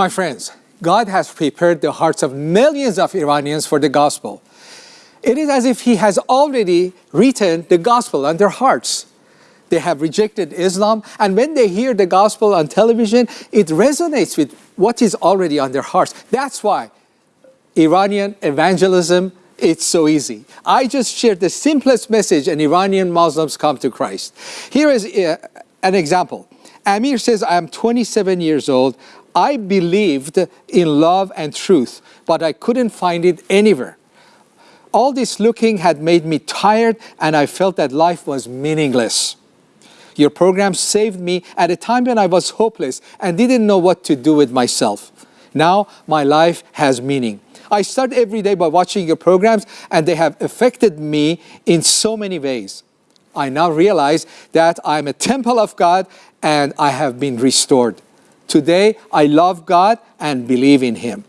My friends, God has prepared the hearts of millions of Iranians for the gospel. It is as if He has already written the gospel on their hearts. They have rejected Islam, and when they hear the gospel on television, it resonates with what is already on their hearts. That's why Iranian evangelism it's so easy. I just shared the simplest message and Iranian Muslims come to Christ. Here is uh, an example. Amir says, I am 27 years old. I believed in love and truth, but I couldn't find it anywhere. All this looking had made me tired and I felt that life was meaningless. Your program saved me at a time when I was hopeless and didn't know what to do with myself. Now my life has meaning. I start every day by watching your programs and they have affected me in so many ways. I now realize that I'm a temple of God and I have been restored. Today, I love God and believe in Him.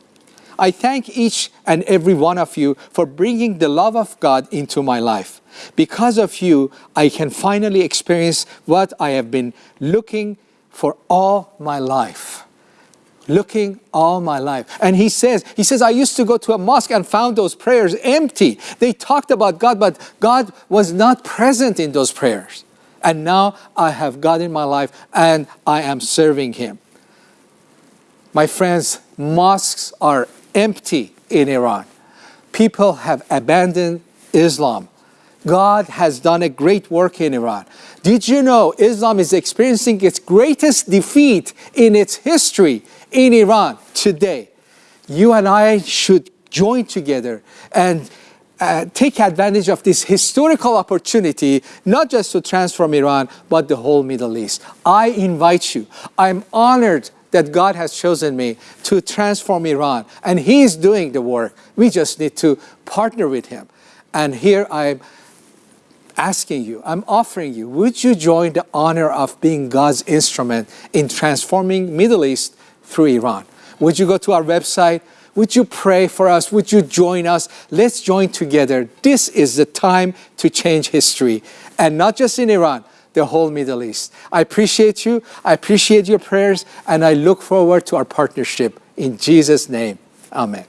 I thank each and every one of you for bringing the love of God into my life. Because of you, I can finally experience what I have been looking for all my life looking all my life. And he says, he says, I used to go to a mosque and found those prayers empty. They talked about God, but God was not present in those prayers. And now I have God in my life and I am serving him. My friends, mosques are empty in Iran. People have abandoned Islam. God has done a great work in Iran. Did you know Islam is experiencing its greatest defeat in its history in Iran today. You and I should join together and uh, take advantage of this historical opportunity, not just to transform Iran, but the whole Middle East. I invite you. I'm honored that God has chosen me to transform Iran, and He is doing the work. We just need to partner with Him. And here I'm asking you, I'm offering you, would you join the honor of being God's instrument in transforming Middle East through Iran. Would you go to our website? Would you pray for us? Would you join us? Let's join together. This is the time to change history. And not just in Iran, the whole Middle East. I appreciate you. I appreciate your prayers. And I look forward to our partnership. In Jesus' name, amen.